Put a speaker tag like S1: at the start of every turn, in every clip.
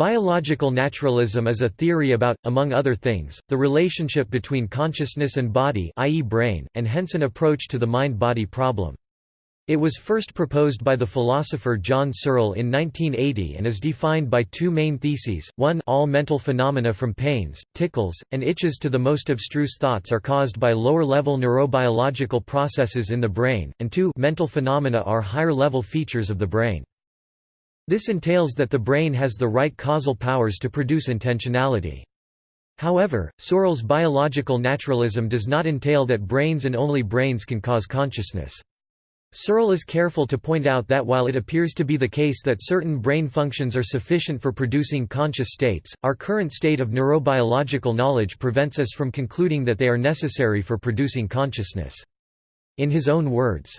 S1: Biological naturalism is a theory about, among other things, the relationship between consciousness and body i.e. brain, and hence an approach to the mind-body problem. It was first proposed by the philosopher John Searle in 1980 and is defined by two main theses, one all mental phenomena from pains, tickles, and itches to the most abstruse thoughts are caused by lower-level neurobiological processes in the brain, and two mental phenomena are higher-level features of the brain. This entails that the brain has the right causal powers to produce intentionality. However, Searle's biological naturalism does not entail that brains and only brains can cause consciousness. Searle is careful to point out that while it appears to be the case that certain brain functions are sufficient for producing conscious states, our current state of neurobiological knowledge prevents us from concluding that they are necessary for producing consciousness. In his own words,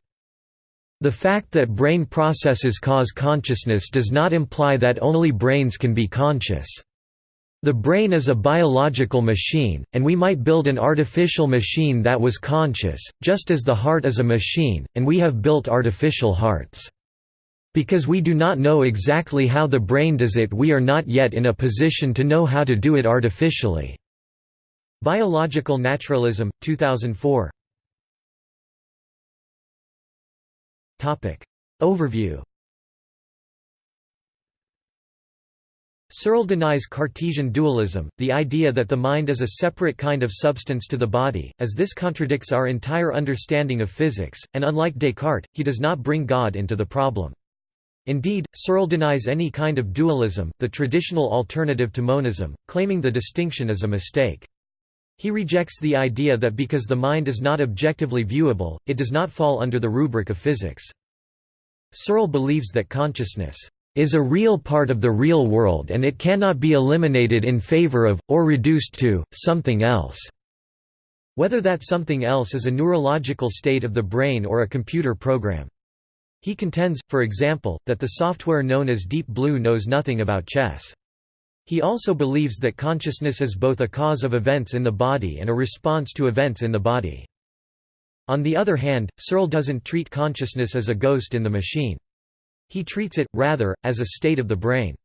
S1: the fact that brain processes cause consciousness does not imply that only brains can be conscious. The brain is a biological machine, and we might build an artificial machine that was conscious, just as the heart is a machine, and we have built artificial hearts. Because we do not know exactly how the brain does it we are not yet in a position to know how to do it artificially." Biological Naturalism, 2004 Overview Searle denies Cartesian dualism, the idea that the mind is a separate kind of substance to the body, as this contradicts our entire understanding of physics, and unlike Descartes, he does not bring God into the problem. Indeed, Searle denies any kind of dualism, the traditional alternative to monism, claiming the distinction is a mistake. He rejects the idea that because the mind is not objectively viewable, it does not fall under the rubric of physics. Searle believes that consciousness is a real part of the real world and it cannot be eliminated in favor of, or reduced to, something else." Whether that something else is a neurological state of the brain or a computer program. He contends, for example, that the software known as Deep Blue knows nothing about chess. He also believes that consciousness is both a cause of events in the body and a response to events in the body. On the other hand, Searle doesn't treat consciousness as a ghost in the machine. He treats it, rather, as a state of the brain.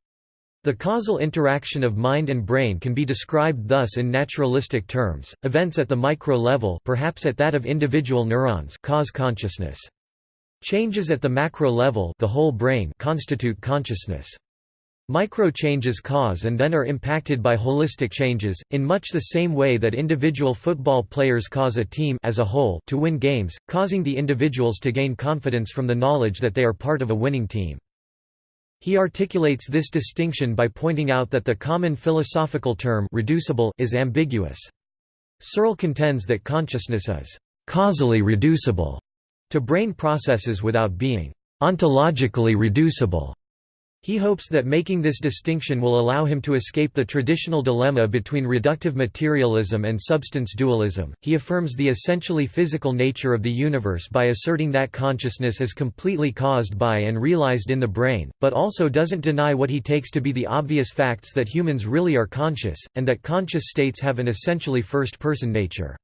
S1: The causal interaction of mind and brain can be described thus in naturalistic terms, events at the micro level perhaps at that of individual neurons cause consciousness. Changes at the macro level the whole brain constitute consciousness. Micro-changes cause and then are impacted by holistic changes, in much the same way that individual football players cause a team as a whole to win games, causing the individuals to gain confidence from the knowledge that they are part of a winning team. He articulates this distinction by pointing out that the common philosophical term reducible is ambiguous. Searle contends that consciousness is causally reducible to brain processes without being ontologically reducible. He hopes that making this distinction will allow him to escape the traditional dilemma between reductive materialism and substance dualism. He affirms the essentially physical nature of the universe by asserting that consciousness is completely caused by and realized in the brain, but also doesn't deny what he takes to be the obvious facts that humans really are conscious, and that conscious states have an essentially first person nature.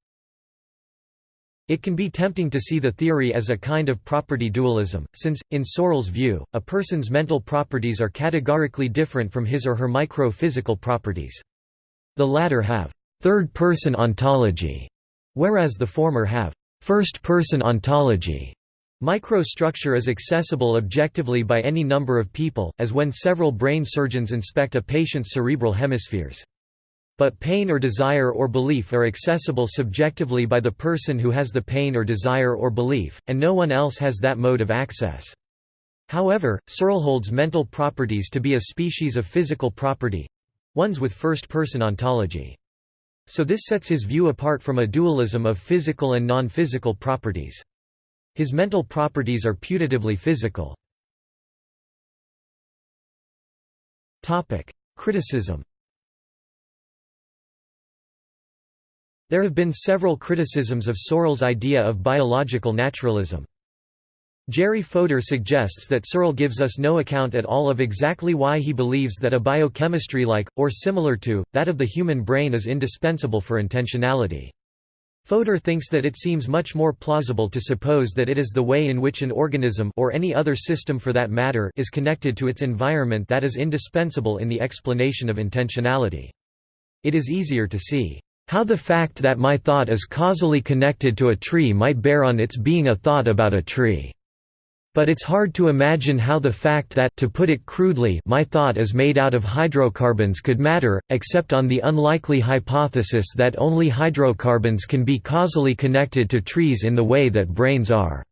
S1: It can be tempting to see the theory as a kind of property dualism, since, in Searle's view, a person's mental properties are categorically different from his or her micro-physical properties. The latter have third-person ontology, whereas the former have first-person ontology. Microstructure is accessible objectively by any number of people, as when several brain surgeons inspect a patient's cerebral hemispheres. But pain or desire or belief are accessible subjectively by the person who has the pain or desire or belief, and no one else has that mode of access. However, Searle holds mental properties to be a species of physical property—ones with first-person ontology. So this sets his view apart from a dualism of physical and non-physical properties. His mental properties are putatively physical. Criticism There have been several criticisms of Searle's idea of biological naturalism. Jerry Fodor suggests that Searle gives us no account at all of exactly why he believes that a biochemistry like, or similar to, that of the human brain is indispensable for intentionality. Fodor thinks that it seems much more plausible to suppose that it is the way in which an organism or any other system for that matter is connected to its environment that is indispensable in the explanation of intentionality. It is easier to see how the fact that my thought is causally connected to a tree might bear on its being a thought about a tree. But it's hard to imagine how the fact that to put it crudely my thought is made out of hydrocarbons could matter, except on the unlikely hypothesis that only hydrocarbons can be causally connected to trees in the way that brains are.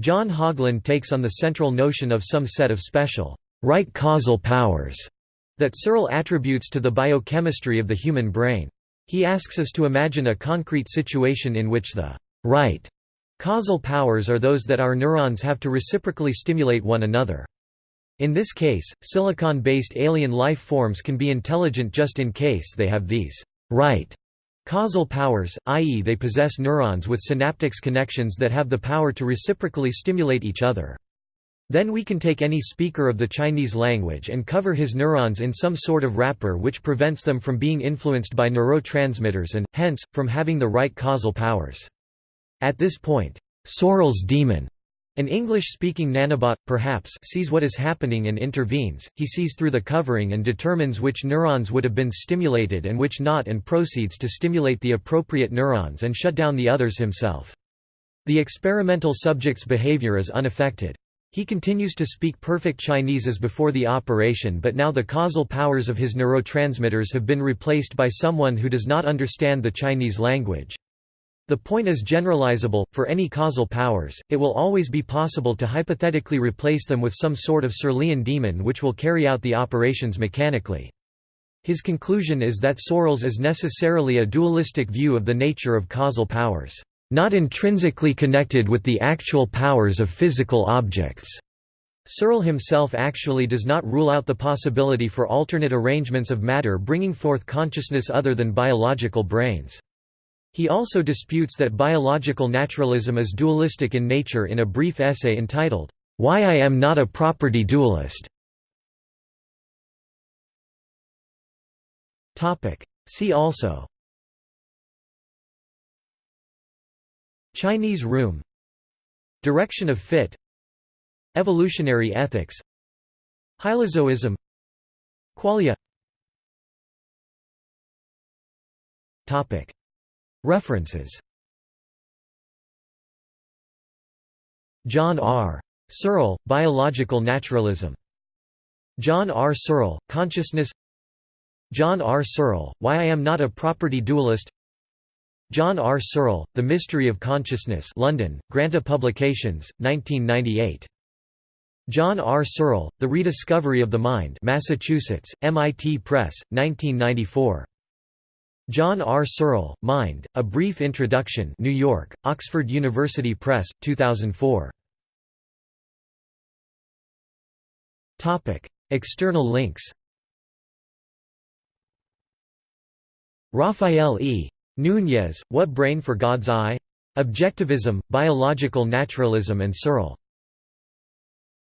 S1: John Haugeland takes on the central notion of some set of special, right causal powers that Searle attributes to the biochemistry of the human brain. He asks us to imagine a concrete situation in which the right Causal powers are those that our neurons have to reciprocally stimulate one another. In this case, silicon-based alien life forms can be intelligent just in case they have these right causal powers, i.e. they possess neurons with synaptics connections that have the power to reciprocally stimulate each other. Then we can take any speaker of the Chinese language and cover his neurons in some sort of wrapper which prevents them from being influenced by neurotransmitters and, hence, from having the right causal powers. At this point, Searle's demon, an English-speaking nanobot, perhaps, sees what is happening and intervenes, he sees through the covering and determines which neurons would have been stimulated and which not and proceeds to stimulate the appropriate neurons and shut down the others himself. The experimental subject's behavior is unaffected. He continues to speak perfect Chinese as before the operation but now the causal powers of his neurotransmitters have been replaced by someone who does not understand the Chinese language. The point is generalizable, for any causal powers, it will always be possible to hypothetically replace them with some sort of Searlean demon which will carry out the operations mechanically. His conclusion is that Searle's is necessarily a dualistic view of the nature of causal powers, not intrinsically connected with the actual powers of physical objects. Searle himself actually does not rule out the possibility for alternate arrangements of matter bringing forth consciousness other than biological brains. He also disputes that biological naturalism is dualistic in nature in a brief essay entitled, Why I Am Not a Property Dualist. See also Chinese room. Direction of fit. Evolutionary ethics. Hylozoism. Qualia. References. John R. Searle, Biological Naturalism. John R. Searle, Consciousness. John R. Searle, Why I Am Not a Property Dualist John R. Searle, The Mystery of Consciousness London, Granta Publications, 1998. John R. Searle, The Rediscovery of the Mind Massachusetts, MIT Press, 1994. John R. Searle, Mind, A Brief Introduction New York, Oxford University Press, 2004. External links Raphael E. Núñez, What Brain for God's Eye? Objectivism, Biological Naturalism and Searle